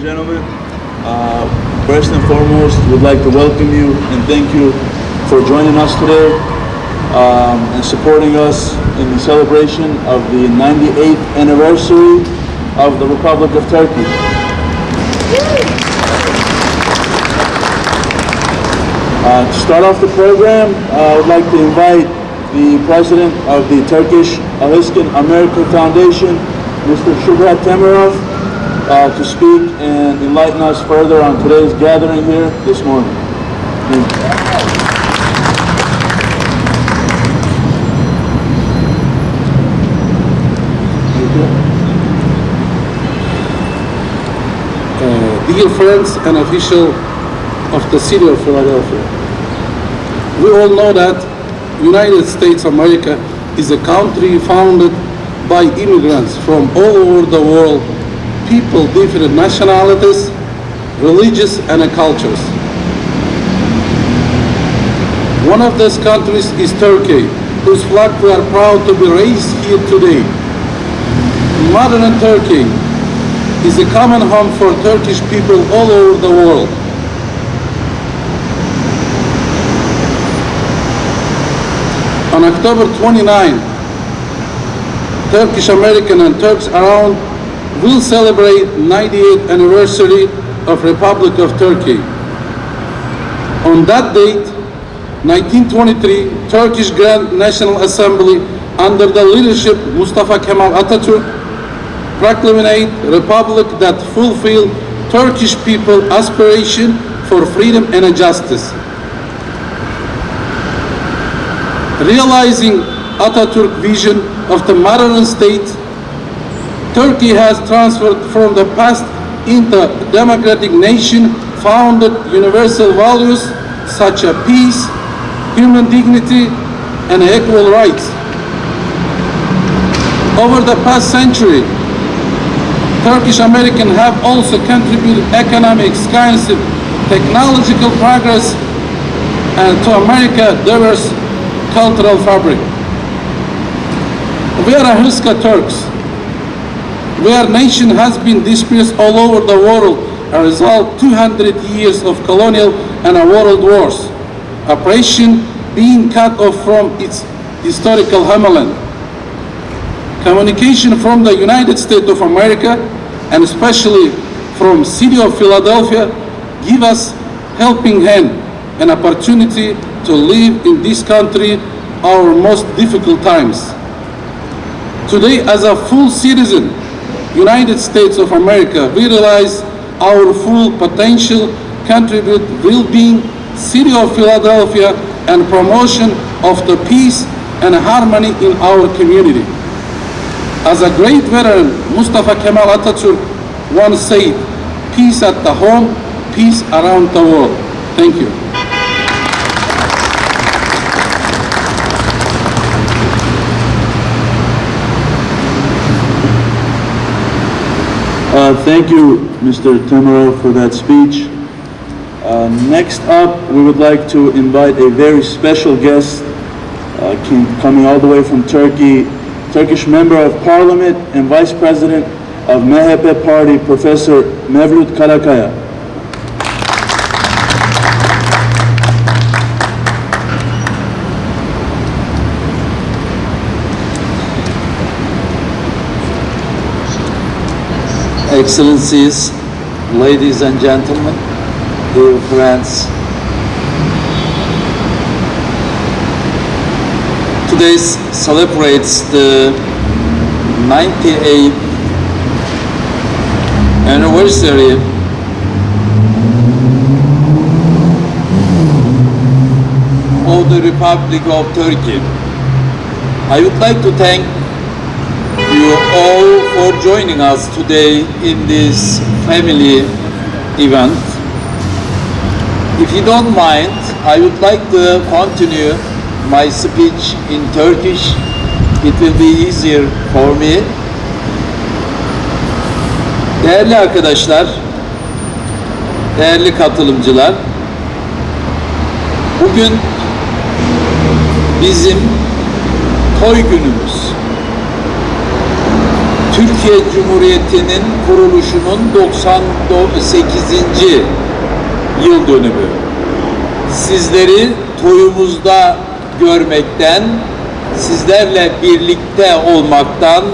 and gentlemen. Uh, first and foremost, we'd like to welcome you and thank you for joining us today um, and supporting us in the celebration of the 98th anniversary of the Republic of Turkey. Uh, to start off the program, uh, I would like to invite the president of the Turkish Aliskin American Foundation, Mr. Shubhat Temirov, uh, to speak and enlighten us further on today's gathering here this morning. Uh, dear friends and official of the city of Philadelphia. We all know that United States of America is a country founded by immigrants from all over the world, people different nationalities, religious and cultures. One of those countries is Turkey, whose flag we are proud to be raised here today. Modern Turkey is a common home for Turkish people all over the world. On October 29, Turkish American and Turks around will celebrate 98th anniversary of Republic of Turkey. On that date, 1923, Turkish Grand National Assembly under the leadership Mustafa Kemal Atatürk proclamate republic that fulfill Turkish people aspiration for freedom and justice. Realizing Atatürk vision of the modern state, Turkey has transferred from the past into a democratic nation founded universal values such as peace, human dignity, and equal rights. Over the past century, Turkish Americans have also contributed economic, scientific, technological progress and to America diverse cultural fabric. We are Ahiska Turks. Where nation has been dispersed all over the world a result 200 years of colonial and world wars. Oppression being cut off from its historical homeland communication from the United States of America and especially from city of Philadelphia give us helping hand and opportunity to live in this country our most difficult times. Today as a full citizen, United States of America, we realize our full potential contribute well-being city of Philadelphia and promotion of the peace and harmony in our community. As a great veteran, Mustafa Kemal Atatürk once said, peace at the home, peace around the world. Thank you. Uh, thank you, Mr. Temirov, for that speech. Uh, next up, we would like to invite a very special guest uh, came, coming all the way from Turkey, Turkish Member of Parliament and Vice President of MHP Party, Professor Mevlut Karakaya. Excellencies, ladies and gentlemen, dear friends. Today celebrates the 98th anniversary of the Republic of Turkey. I would like to thank you all for joining us today in this family event. If you don't mind, I would like to continue my speech in Turkish. It will be easier for me. Değerli arkadaşlar, değerli katılımcılar, bugün bizim toy günümüz. Türkiye Cumhuriyeti'nin kuruluşunun 98. yıl dönümü. Sizleri toyumuzda görmekten, sizlerle birlikte olmaktan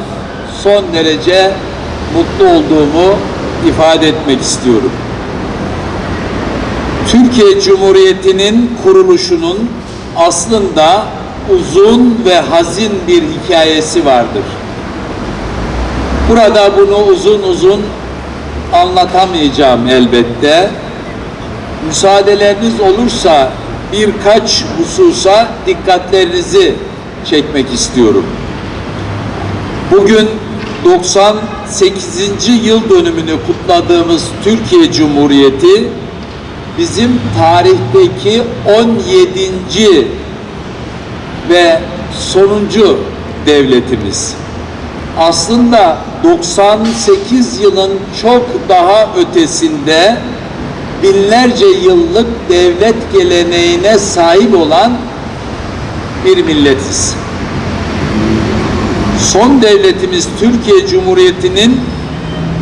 son derece mutlu olduğumu ifade etmek istiyorum. Türkiye Cumhuriyeti'nin kuruluşunun aslında uzun ve hazin bir hikayesi vardır. Burada bunu uzun uzun anlatamayacağım elbette. Müsaadeleriniz olursa birkaç hususa dikkatlerinizi çekmek istiyorum. Bugün 98. yıl dönümünü kutladığımız Türkiye Cumhuriyeti bizim tarihteki 17. ve sonuncu devletimiz. Aslında 98 yılın çok daha ötesinde binlerce yıllık devlet geleneğine sahip olan bir milletiz. Son devletimiz Türkiye Cumhuriyeti'nin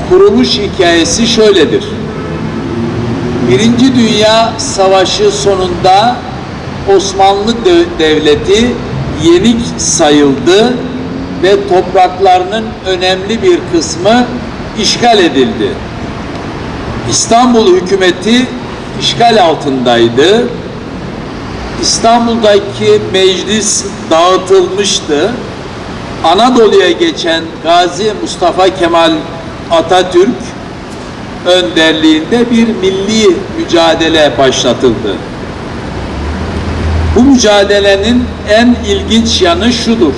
kuruluş hikayesi şöyledir. Birinci Dünya Savaşı sonunda Osmanlı Devleti yenik sayıldı ve topraklarının önemli bir kısmı işgal edildi. İstanbul hükümeti işgal altındaydı. İstanbul'daki meclis dağıtılmıştı. Anadolu'ya geçen Gazi Mustafa Kemal Atatürk önderliğinde bir milli mücadele başlatıldı. Bu mücadelenin en ilginç yanı şudur.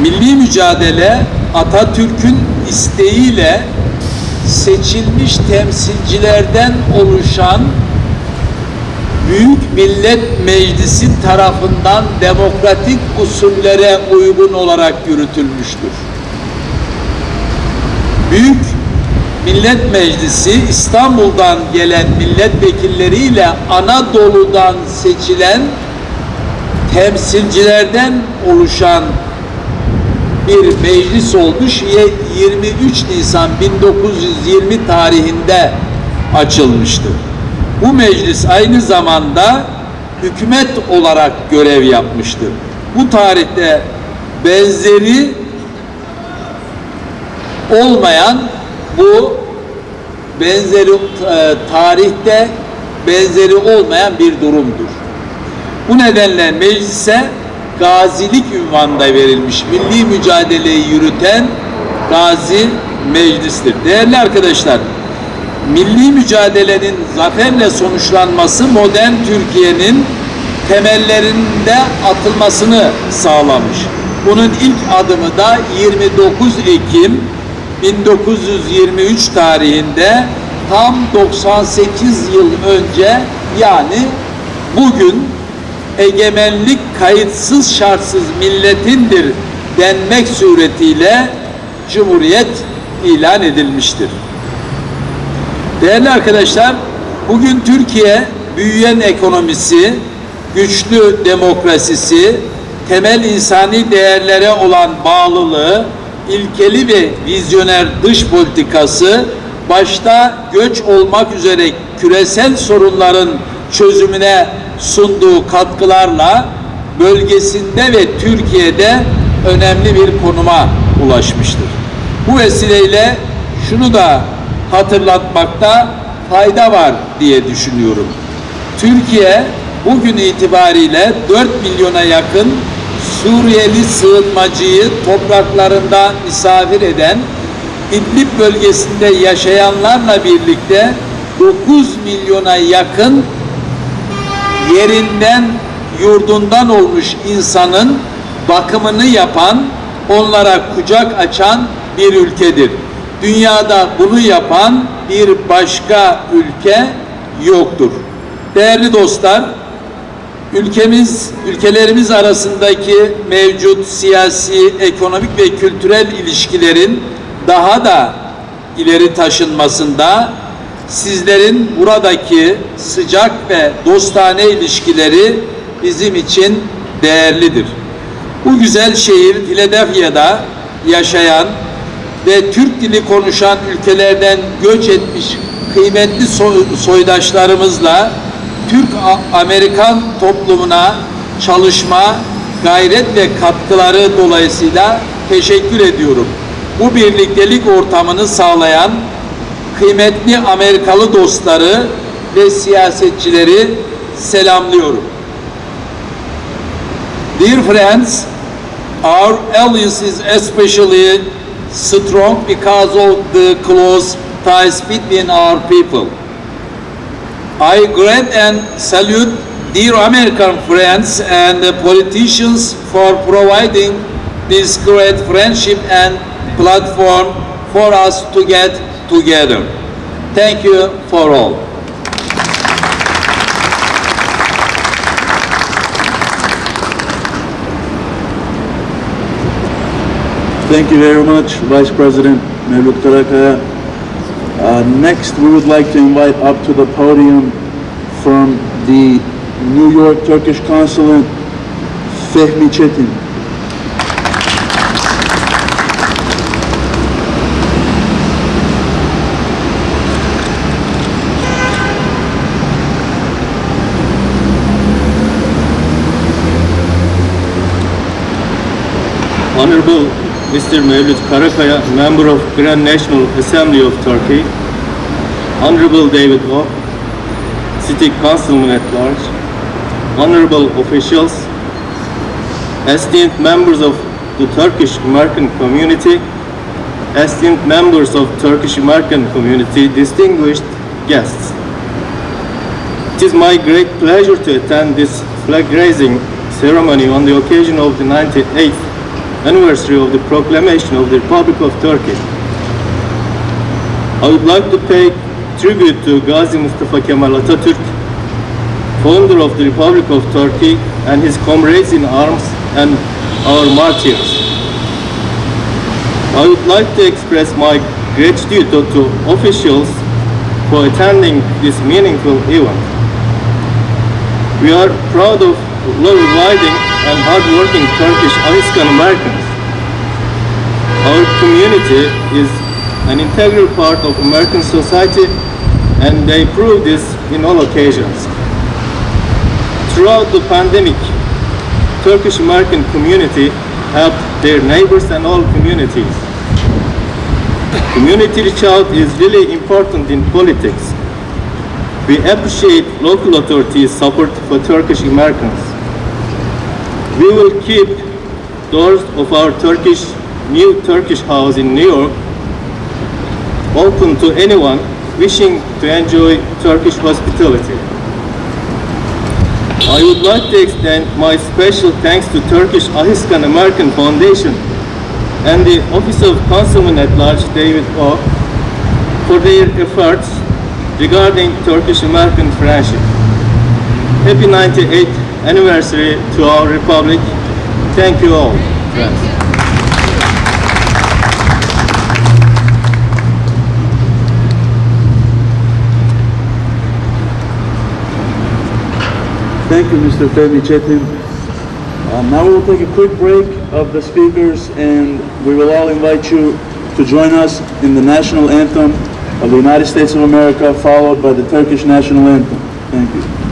Milli mücadele Atatürk'ün isteğiyle seçilmiş temsilcilerden oluşan Büyük Millet Meclisi tarafından demokratik usullere uygun olarak yürütülmüştür. Büyük Millet Meclisi İstanbul'dan gelen milletvekilleriyle Anadolu'dan seçilen temsilcilerden oluşan bir meclis olmuş. 23 Nisan 1920 tarihinde açılmıştır. Bu meclis aynı zamanda hükümet olarak görev yapmıştır. Bu tarihte benzeri olmayan bu benzeri e, tarihte benzeri olmayan bir durumdur. Bu nedenle meclise gazilik ünvanında verilmiş milli mücadeleyi yürüten gazi meclistir. Değerli arkadaşlar, milli mücadelenin zaferle sonuçlanması modern Türkiye'nin temellerinde atılmasını sağlamış. Bunun ilk adımı da 29 Ekim 1923 tarihinde tam 98 yıl önce yani bugün egemenlik kayıtsız şartsız milletindir denmek suretiyle Cumhuriyet ilan edilmiştir. Değerli arkadaşlar, bugün Türkiye büyüyen ekonomisi, güçlü demokrasisi, temel insani değerlere olan bağlılığı, ilkeli ve vizyoner dış politikası, başta göç olmak üzere küresel sorunların çözümüne sunduğu katkılarla bölgesinde ve Türkiye'de önemli bir konuma ulaşmıştır. Bu vesileyle şunu da hatırlatmakta fayda var diye düşünüyorum. Türkiye bugün itibariyle 4 milyona yakın Suriyeli sığınmacıyı topraklarında misafir eden İdlib bölgesinde yaşayanlarla birlikte 9 milyona yakın yerinden yurdundan olmuş insanın bakımını yapan, onlara kucak açan bir ülkedir. Dünyada bunu yapan bir başka ülke yoktur. Değerli dostlar, ülkemiz, ülkelerimiz arasındaki mevcut siyasi, ekonomik ve kültürel ilişkilerin daha da ileri taşınmasında sizlerin buradaki sıcak ve dostane ilişkileri bizim için değerlidir. Bu güzel şehir Philadelphia'da yaşayan ve Türk dili konuşan ülkelerden göç etmiş kıymetli soy- soydaşlarımızla Türk-Amerikan toplumuna çalışma, gayret ve katkıları dolayısıyla teşekkür ediyorum. Bu birliktelik ortamını sağlayan kıymetli Amerikalı dostları ve siyasetçileri selamlıyorum. Dear friends, our alliance is especially strong because of the close ties between our people. I grant and salute dear American friends and politicians for providing this great friendship and platform for us to get together. Thank you for all. Thank you very much, Vice President Mevlut Karakaya. Uh, next, we would like to invite up to the podium from the New York Turkish Consulate, Fehmi Çetin. Honorable Mr. Mevlüt Karakaya, Member of Grand National Assembly of Turkey, Honorable David O, City Councilman at Large, Honorable officials, esteemed members of the Turkish American community, esteemed members of Turkish American community, distinguished guests. It is my great pleasure to attend this flag raising ceremony on the occasion of the 98th anniversary of the proclamation of the Republic of Turkey. I would like to pay tribute to Gazi Mustafa Kemal Atatürk, founder of the Republic of Turkey, and his comrades in arms and our martyrs. I would like to express my gratitude to, officials for attending this meaningful event. We are proud of law-abiding and hard-working Turkish Afghan Americans. Our community is an integral part of American society and they prove this in all occasions. Throughout the pandemic, Turkish American community helped their neighbors and all communities. Community reach out is really important in politics. We appreciate local authorities' support for Turkish Americans. We will keep doors of our Turkish, new Turkish house in New York open to anyone wishing to enjoy Turkish hospitality. I would like to extend my special thanks to Turkish Ahiskan American Foundation and the Office of Councilman at Large David O for their efforts regarding Turkish-American friendship. Happy 98th anniversary to our republic. Thank you all, friends. Thank you, Mr. Fehmi Çetin. Uh, now we will take a quick break of the speakers and we will all invite you to join us in the national anthem of the United States of America, followed by the Turkish national anthem. Thank you.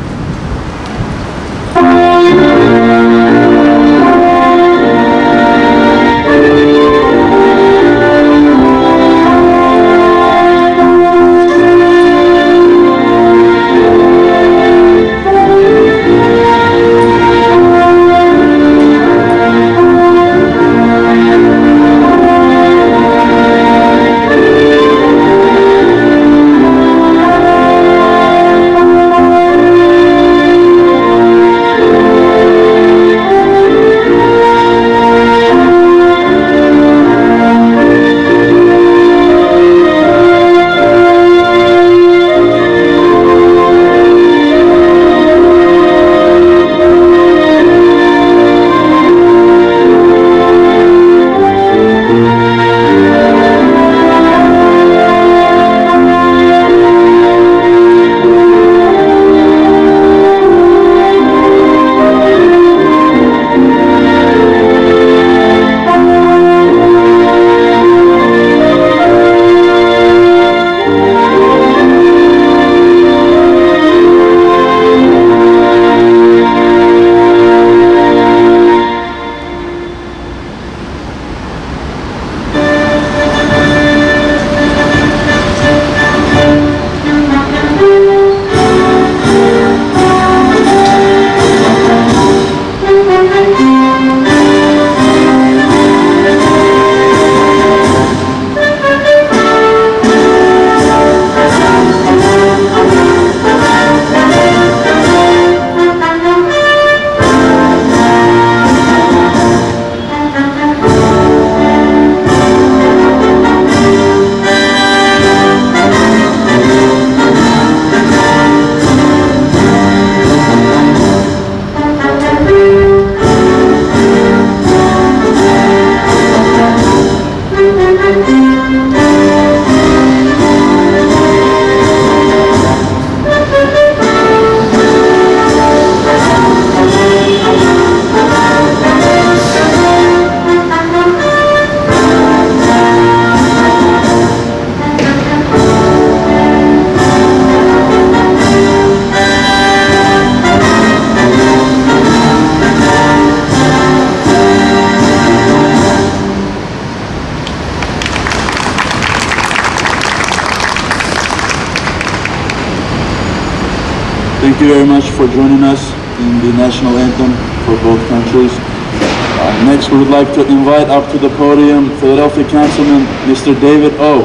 Thank you very much for joining us in the national anthem for both countries. Uh, Next, we would like to invite up to the podium Philadelphia Councilman, Mr. David O.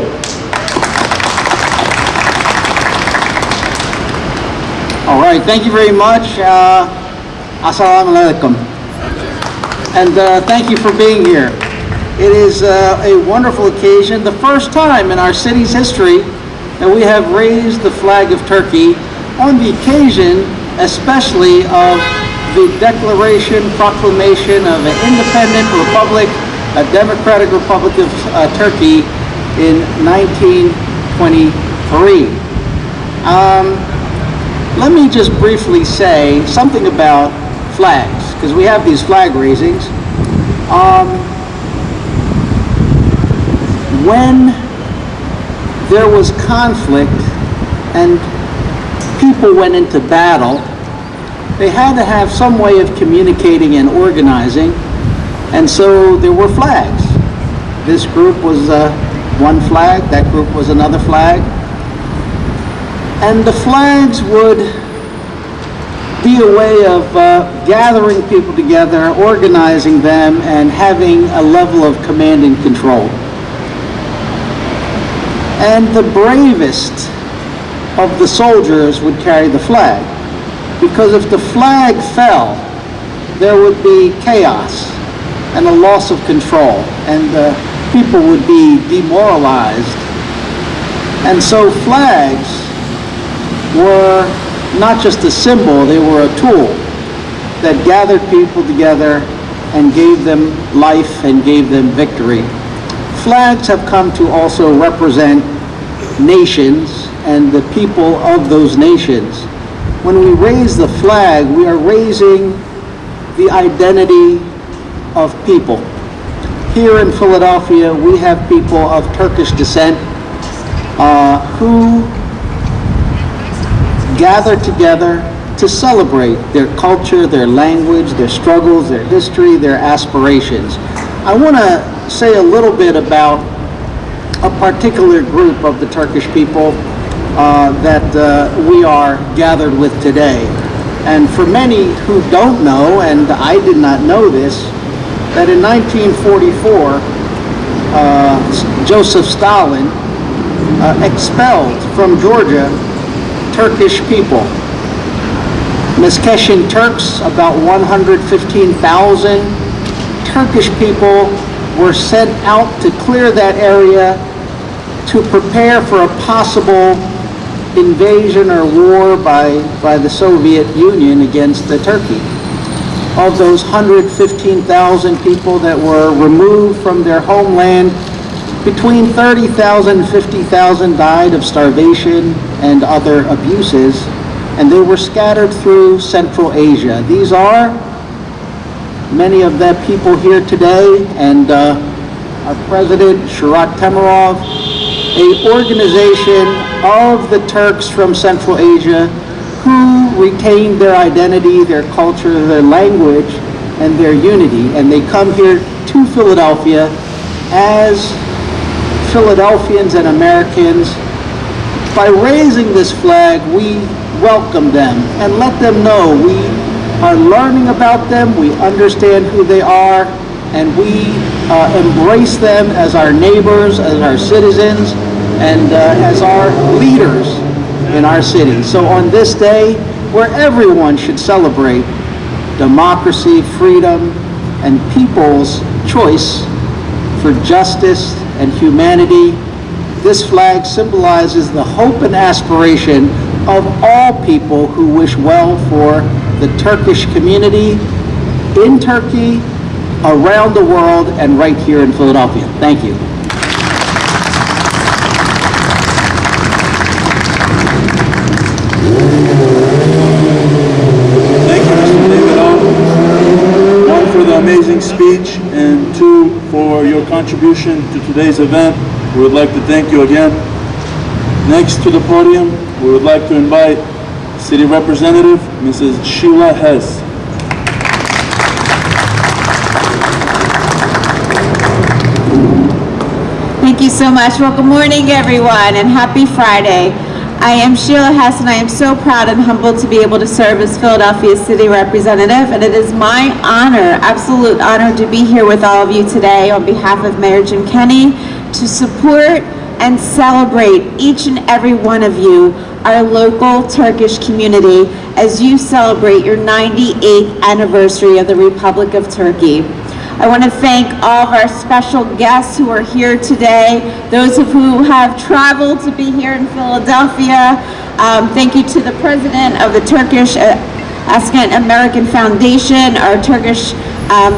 All right, thank you very much. Uh, Assalamu alaikum. And uh, thank you for being here. It is uh, a wonderful occasion, the first time in our city's history that we have raised the flag of Turkey on the occasion especially of the declaration, proclamation of an independent republic, a democratic republic of uh, Turkey in 1923. Um, let me just briefly say something about flags, because we have these flag raisings. Um, when there was conflict and people went into battle, they had to have some way of communicating and organizing, and so there were flags. This group was uh, one flag, that group was another flag. And the flags would be a way of uh, gathering people together, organizing them, and having a level of command and control. And the bravest of the soldiers would carry the flag. Because if the flag fell, there would be chaos and a loss of control, and uh, people would be demoralized. And so flags were not just a symbol, they were a tool that gathered people together and gave them life and gave them victory. Flags have come to also represent nations and the people of those nations. When we raise the flag, we are raising the identity of people. Here in Philadelphia, we have people of Turkish descent uh, who gather together to celebrate their culture, their language, their struggles, their history, their aspirations. I want to say a little bit about a particular group of the Turkish people uh, that uh, we are gathered with today. And for many who don't know, and I did not know this, that in 1944, uh, Joseph Stalin uh, expelled from Georgia Turkish people. Meskhetian Turks, about 115,000 Turkish people were sent out to clear that area to prepare for a possible invasion or war by, by the Soviet Union against the Turkey. Of those 115,000 people that were removed from their homeland, between 30,000 and 50,000 died of starvation and other abuses, and they were scattered through Central Asia. These are many of the people here today, and uh, our president, Shurat Temirov, a organization of the Turks from Central Asia who retained their identity, their culture, their language, and their unity. And they come here to Philadelphia as Philadelphians and Americans. By raising this flag, we welcome them and let them know we are learning about them, we understand who they are, and we uh, embrace them as our neighbors, as our citizens, and uh, as our leaders in our city. So on this day, where everyone should celebrate democracy, freedom, and people's choice for justice and humanity, this flag symbolizes the hope and aspiration of all people who wish well for the Turkish community in Turkey, around the world, and right here in Philadelphia. Thank you. Thank you, Mr. David. One, for the amazing speech, and two, for your contribution to today's event. We would like to thank you again. Next to the podium, we would like to invite City Representative Mrs. Sheila Hess. Thank you so much. Well, good morning, everyone, and happy Friday. I am Sheila Hess, and I am so proud and humbled to be able to serve as Philadelphia's city representative. And it is my honor, absolute honor, to be here with all of you today on behalf of Mayor Jim Kenney to support and celebrate each and every one of you, our local Turkish community, as you celebrate your 98th anniversary of the Republic of Turkey. I want to thank all of our special guests who are here today, those of who have traveled to be here in Philadelphia. Um, thank you to the president of the Turkish uh, Askan American Foundation, our Turkish um,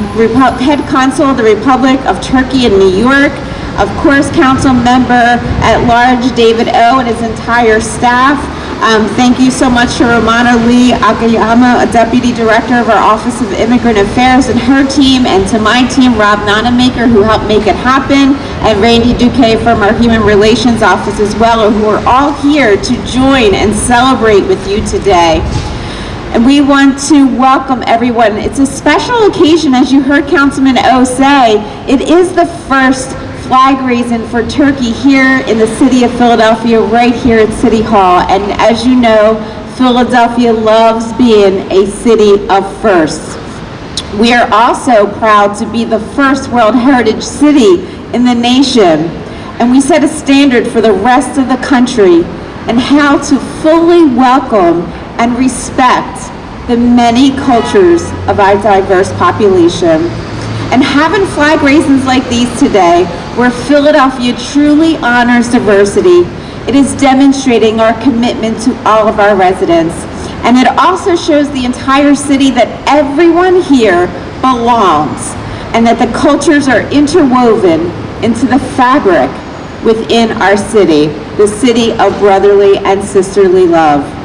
head consul of the Republic of Turkey in New York, of course, council member at large David O and his entire staff. Um, thank you so much to Romana Lee Akiyama, Deputy Director of our Office of Immigrant Affairs and her team, and to my team, Rob Nonamaker, who helped make it happen, and Randy Duque from our Human Relations Office as well, who are all here to join and celebrate with you today. And we want to welcome everyone. It's a special occasion, as you heard Councilman O say. It is the first flag raising for Turkey here in the city of Philadelphia, right here at City Hall. And as you know, Philadelphia loves being a city of firsts. We are also proud to be the first World Heritage City in the nation. And we set a standard for the rest of the country and how to fully welcome and respect the many cultures of our diverse population. And having flag raisins like these today, where Philadelphia truly honors diversity, it is demonstrating our commitment to all of our residents. And it also shows the entire city that everyone here belongs and that the cultures are interwoven into the fabric within our city, the city of brotherly and sisterly love.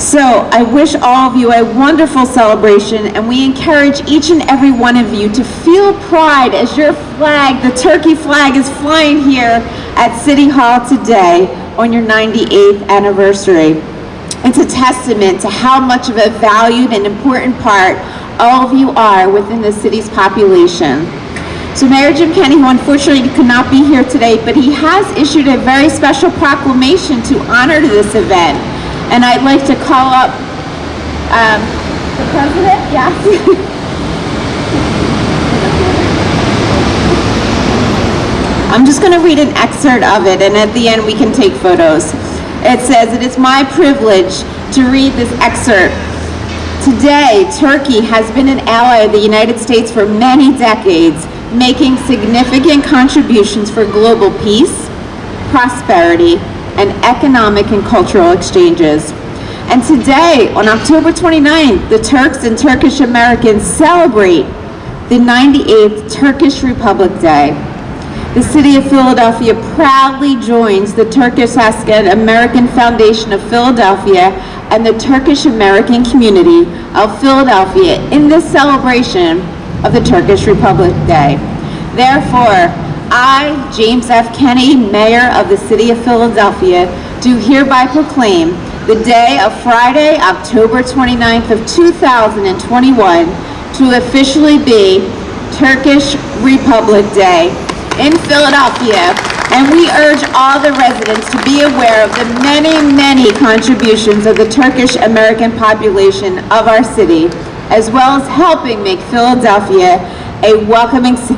So I wish all of you a wonderful celebration and we encourage each and every one of you to feel pride as your flag, the turkey flag is flying here at City Hall today on your 98th anniversary. It's a testament to how much of a valued and important part all of you are within the city's population. So Mayor Jim Kenney, who unfortunately could not be here today, but he has issued a very special proclamation to honor this event. And I'd like to call up um, the president, yes. I'm just going to read an excerpt of it, and at the end we can take photos. It says, "It is my privilege to read this excerpt. Today, Turkey has been an ally of the United States for many decades, making significant contributions for global peace, prosperity, and economic and cultural exchanges. And today, on October 29th, the Turks and Turkish Americans celebrate the 98th Turkish Republic Day. The city of Philadelphia proudly joins the Turkish American Foundation of Philadelphia and the Turkish American community of Philadelphia in this celebration of the Turkish Republic Day. Therefore, I, James F. Kenney, Mayor of the City of Philadelphia, do hereby proclaim the day of Friday, October 29th of 2021 to officially be Turkish Republic Day in Philadelphia, and we urge all the residents to be aware of the many, many contributions of the Turkish American population of our city, as well as helping make Philadelphia a welcoming ci-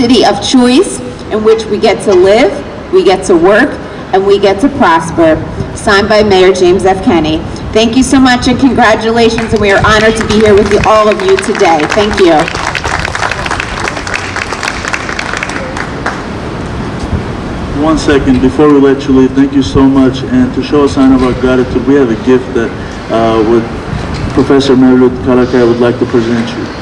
city of choice in which we get to live, we get to work, and we get to prosper. Signed by Mayor James F. Kenney. Thank you so much and congratulations, and we are honored to be here with you, all of you today. Thank you. One second, before we let you leave, thank you so much. And to show a sign of our gratitude, we have a gift that uh, would Professor Mevlut Karakaya would like to present you.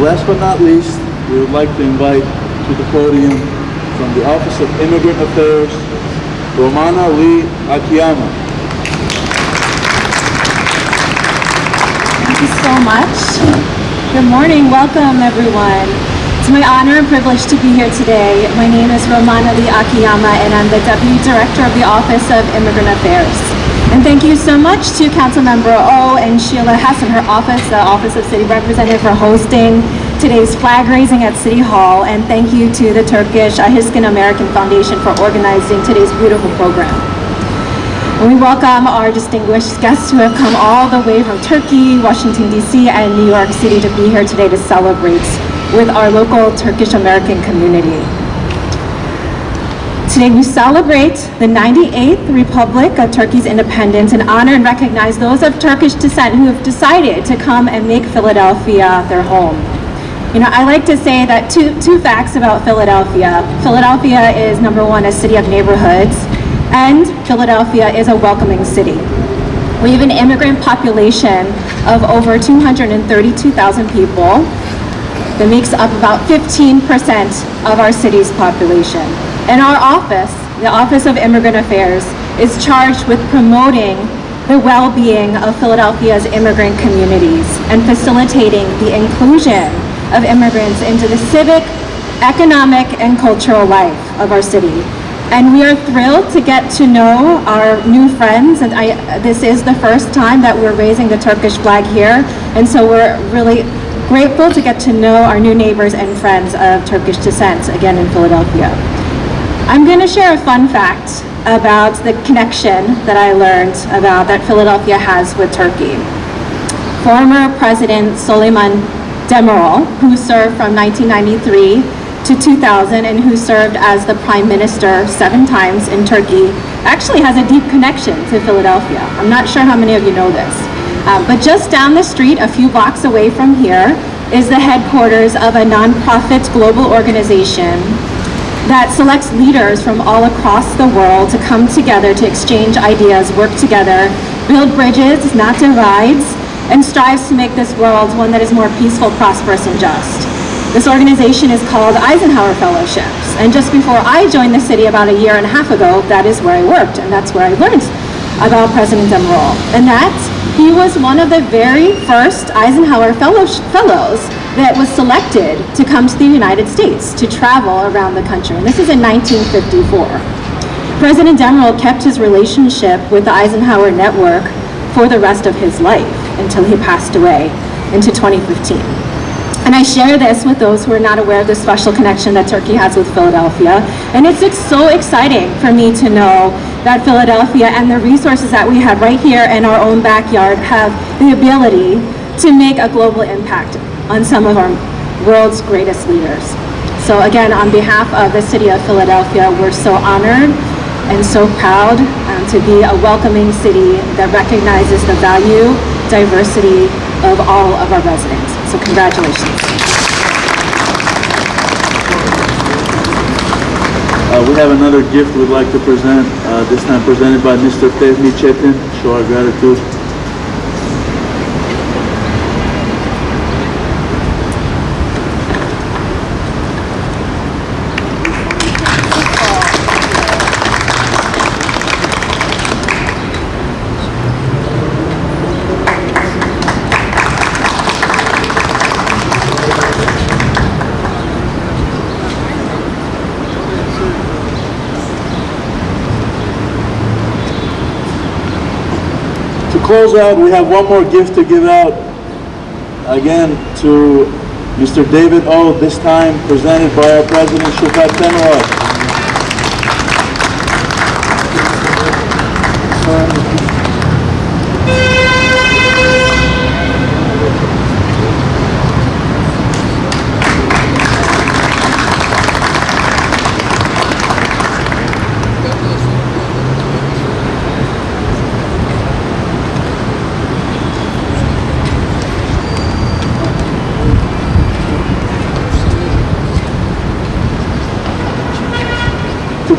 Last but not least, we would like to invite to the podium from the Office of Immigrant Affairs, Romana Lee Akiyama. Thank you so much. Good morning, welcome everyone. It's my honor and privilege to be here today. My name is Romana Lee Akiyama and I'm the Deputy Director of the Office of Immigrant Affairs. And thank you so much to Councilmember O and Sheila Hess and her office, the Office of City Representative for hosting today's flag raising at City Hall. And thank you to the Turkish Ahiskin American Foundation for organizing today's beautiful program. We welcome our distinguished guests who have come all the way from Turkey, Washington DC, and New York City to be here today to celebrate with our local Turkish American community. Today we celebrate the 98th Republic of Turkey's independence and honor and recognize those of Turkish descent who have decided to come and make Philadelphia their home. You know, I like to say that two, two facts about Philadelphia. Philadelphia is number one, a city of neighborhoods, and Philadelphia is a welcoming city. We have an immigrant population of over 232,000 people that makes up about 15% of our city's population. And our office, the Office of Immigrant Affairs, is charged with promoting the well-being of Philadelphia's immigrant communities and facilitating the inclusion of immigrants into the civic, economic, and cultural life of our city. And we are thrilled to get to know our new friends. And I, this is the first time that we're raising the Turkish flag here. And so we're really grateful to get to know our new neighbors and friends of Turkish descent again in Philadelphia. I'm going to share a fun fact about the connection that I learned about that Philadelphia has with Turkey. Former President Suleiman Demirel, who served from 1993 to 2000 and who served as the prime minister seven times in Turkey, actually has a deep connection to Philadelphia. I'm not sure how many of you know this. Uh, but just down the street, a few blocks away from here, is the headquarters of a nonprofit global organization that selects leaders from all across the world to come together to exchange ideas, work together, build bridges, not divides, and strives to make this world one that is more peaceful, prosperous, and just. This organization is called Eisenhower Fellowships. And just before I joined the city about a year and a half ago, that is where I worked, and that's where I learned about President Demirel. And that he was one of the very first Eisenhower fellows that was selected to come to the United States to travel around the country. And this is in 1954. President Demirel kept his relationship with the Eisenhower Network for the rest of his life until he passed away into 2015. And I share this with those who are not aware of the special connection that Turkey has with Philadelphia. And it's so exciting for me to know that Philadelphia and the resources that we have right here in our own backyard have the ability to make a global impact on some of our world's greatest leaders. So again, on behalf of the city of Philadelphia, we're so honored and so proud um, to be a welcoming city that recognizes the value, diversity of all of our residents. So congratulations. Uh, we have another gift we'd like to present, uh, this time presented by Mr. Fehmi Chetin. Show our gratitude. Close out, uh, we have one more gift to give out. Again, to Mr. David O, this time presented by our president, Shukat Temirov.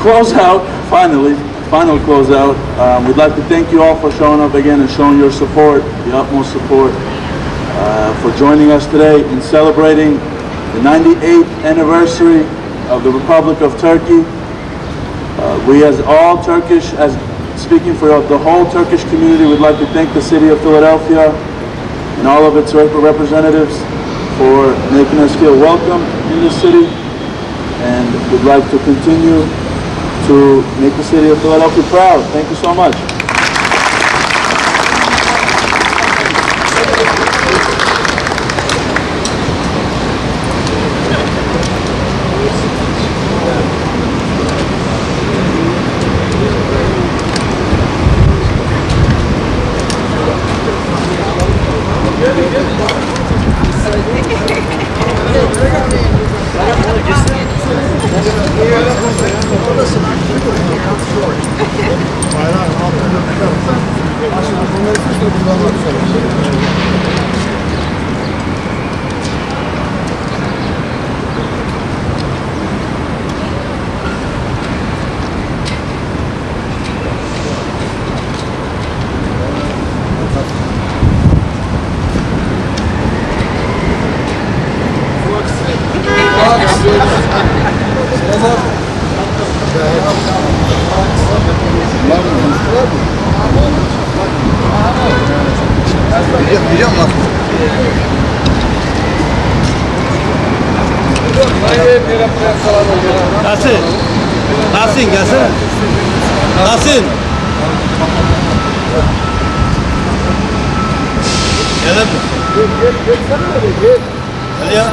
To close out, finally, final closeout, um, we'd like to thank you all for showing up again and showing your support, the utmost support. uh, for joining us today in celebrating the 98th anniversary of the Republic of Turkey. Uh, we as all Turkish, as speaking for the whole Turkish community, would like to thank the city of Philadelphia and all of its rep- representatives for making us feel welcome in the city and would like to continue to make the city of Philadelphia proud. Thank you so much. Biliyorum, biliyorum lan. Nasıl? Nasıl? Gelsin. Nasıl? Gelelim. Gel, gel. Gel. Gel ya.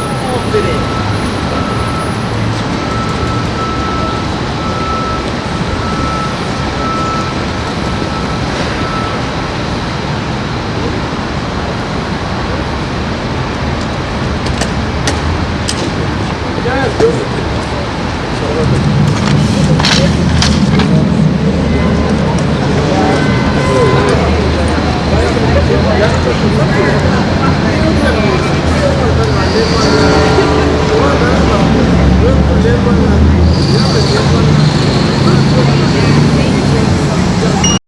どういうこと?